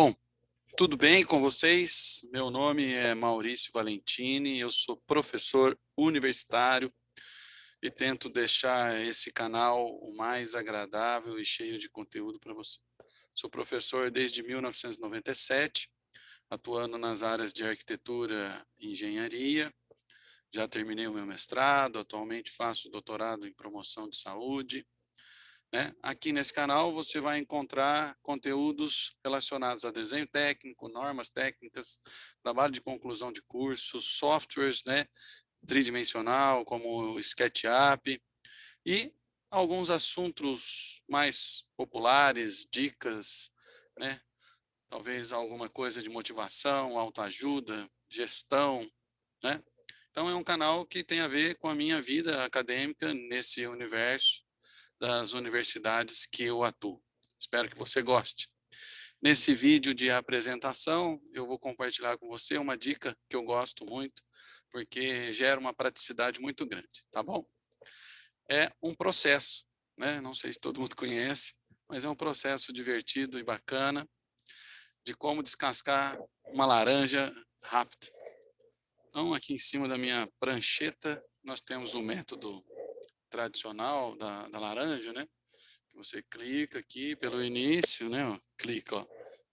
Bom, tudo bem com vocês? Meu nome é Maurício Valentini, eu sou professor universitário e tento deixar esse canal o mais agradável e cheio de conteúdo para você. Sou professor desde 1997, atuando nas áreas de arquitetura e engenharia. Já terminei o meu mestrado, atualmente faço doutorado em promoção de saúde né? Aqui nesse canal você vai encontrar conteúdos relacionados a desenho técnico, normas técnicas, trabalho de conclusão de cursos, softwares né, tridimensional, como o SketchUp, e alguns assuntos mais populares, dicas, né? talvez alguma coisa de motivação, autoajuda, gestão. Né? Então é um canal que tem a ver com a minha vida acadêmica nesse universo das universidades que eu atuo. Espero que você goste. Nesse vídeo de apresentação, eu vou compartilhar com você uma dica que eu gosto muito, porque gera uma praticidade muito grande, tá bom? É um processo, né? não sei se todo mundo conhece, mas é um processo divertido e bacana de como descascar uma laranja rápido. Então, aqui em cima da minha prancheta, nós temos o método tradicional da, da laranja, né? Você clica aqui pelo início, né? Ó, clica, ó,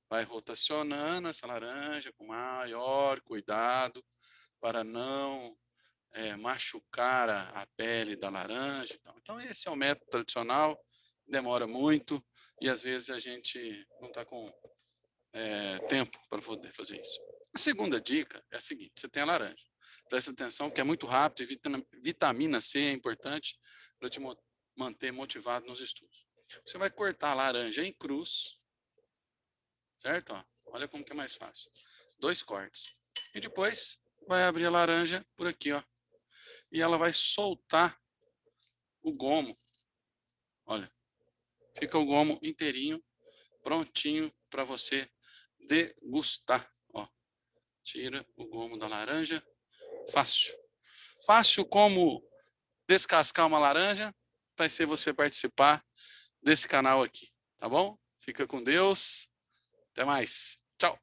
vai rotacionando essa laranja com maior cuidado para não é, machucar a, a, pele da laranja. Então. então, esse é o método tradicional, demora muito e às vezes a gente não está com é, tempo para poder fazer isso. A segunda dica é a seguinte, você tem a laranja. Presta atenção que é muito rápido e vitamina C é importante para te manter motivado nos estudos. Você vai cortar a laranja em cruz, certo? Ó, olha como que é mais fácil. Dois cortes. E depois vai abrir a laranja por aqui, ó. E ela vai soltar o gomo. Olha, fica o gomo inteirinho, prontinho para você degustar. Ó, tira o gomo da laranja Fácil. Fácil como descascar uma laranja, vai ser você participar desse canal aqui, tá bom? Fica com Deus. Até mais. Tchau.